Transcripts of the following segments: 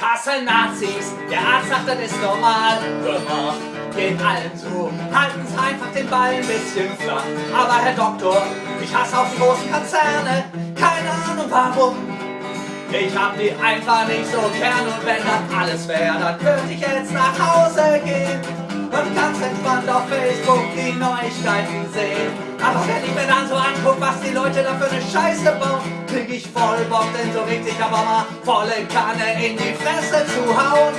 hasse Nazis, der Arzt sagt, das ist normal. Gemacht, geht allen so, halten's einfach den Ball ein bisschen flach. Aber Herr Doktor, ich hasse auch die großen Konzerne, keine Ahnung warum. Ich hab die einfach nicht so gern und wenn das alles wäre, dann könnte ich jetzt nach Hause gehen und ganz entspannt auf Facebook die Neuigkeiten sehen. Aber wenn ich mir dann so anguck, was die Leute da für eine Scheiße bauen, krieg ich voll Bock, denn so sich aber mal volle Kanne in die Fresse zu hauen.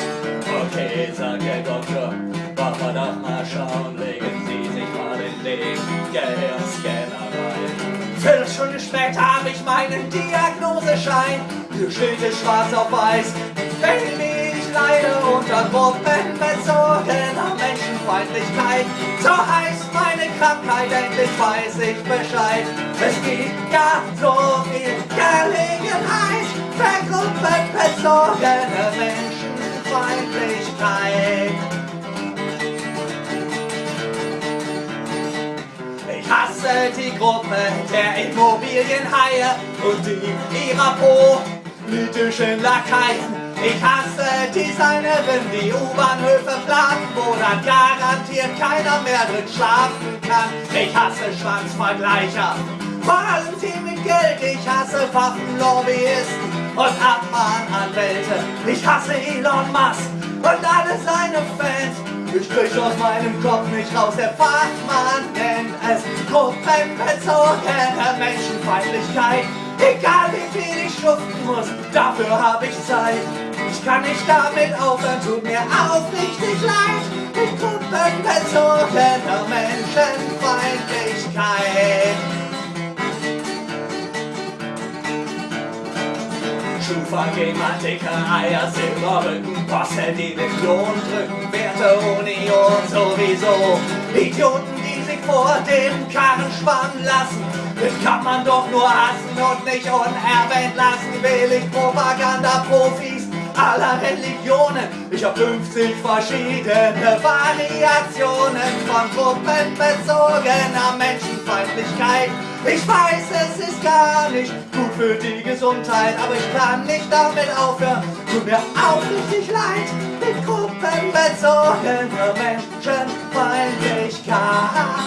Okay, sagt der Doktor, wollen wir doch mal schauen, legen Sie sich mal den Link, Gehirnscanner rein. Viertelstunde später habe ich meinen Diagnoseschein. Hier steht es schwarz auf weiß. Baby, ich leide unter gruppenbezogener Menschenfeindlichkeit. So heißt meine Krankheit, endlich weiß ich Bescheid. Es gibt gar so viel Gelegenheit für gruppenbezogene Menschenfeindlichkeit. Ich hasse die Gruppe der Immobilienhaie und die ihrer politischen Lakaien. Ich hasse Designerin, die U-Bahnhöfe planen, wo dann garantiert keiner mehr drin schlafen kann. Ich hasse Schwanzvergleicher, vor allem die mit Geld. Ich hasse Waffenlobbyisten und Abmahnanwälte. Ich hasse Elon Musk und alle seine Fans. Ich krieg aus meinem Kopf nicht raus, der Fachmann nennt es gruppenbezogene Menschenfeindlichkeit. Egal wie viel ich schuften muss, dafür hab ich Zeit. Ich kann nicht damit aufhören, tut mir aufrichtig leid. Mit gruppenbezogener Menschenfeindlichkeit. Schufa, dicke Eier, Silberrücken, Bosse, die den Klon drücken, Werte, Union sowieso. Idioten, die sich vor den Karren spannen lassen, das kann man doch nur hassen und nicht unerwähnt lassen. Will ich Propaganda-Profis aller Religionen. Ich hab 50 verschiedene Variationen von gruppenbezogener Menschenfeindlichkeit. Ich weiß, es ist gar nicht gut für die Gesundheit, aber ich kann nicht damit aufhören. Tut mir auch richtig leid mit gruppenbezogener Menschenfeindlichkeit.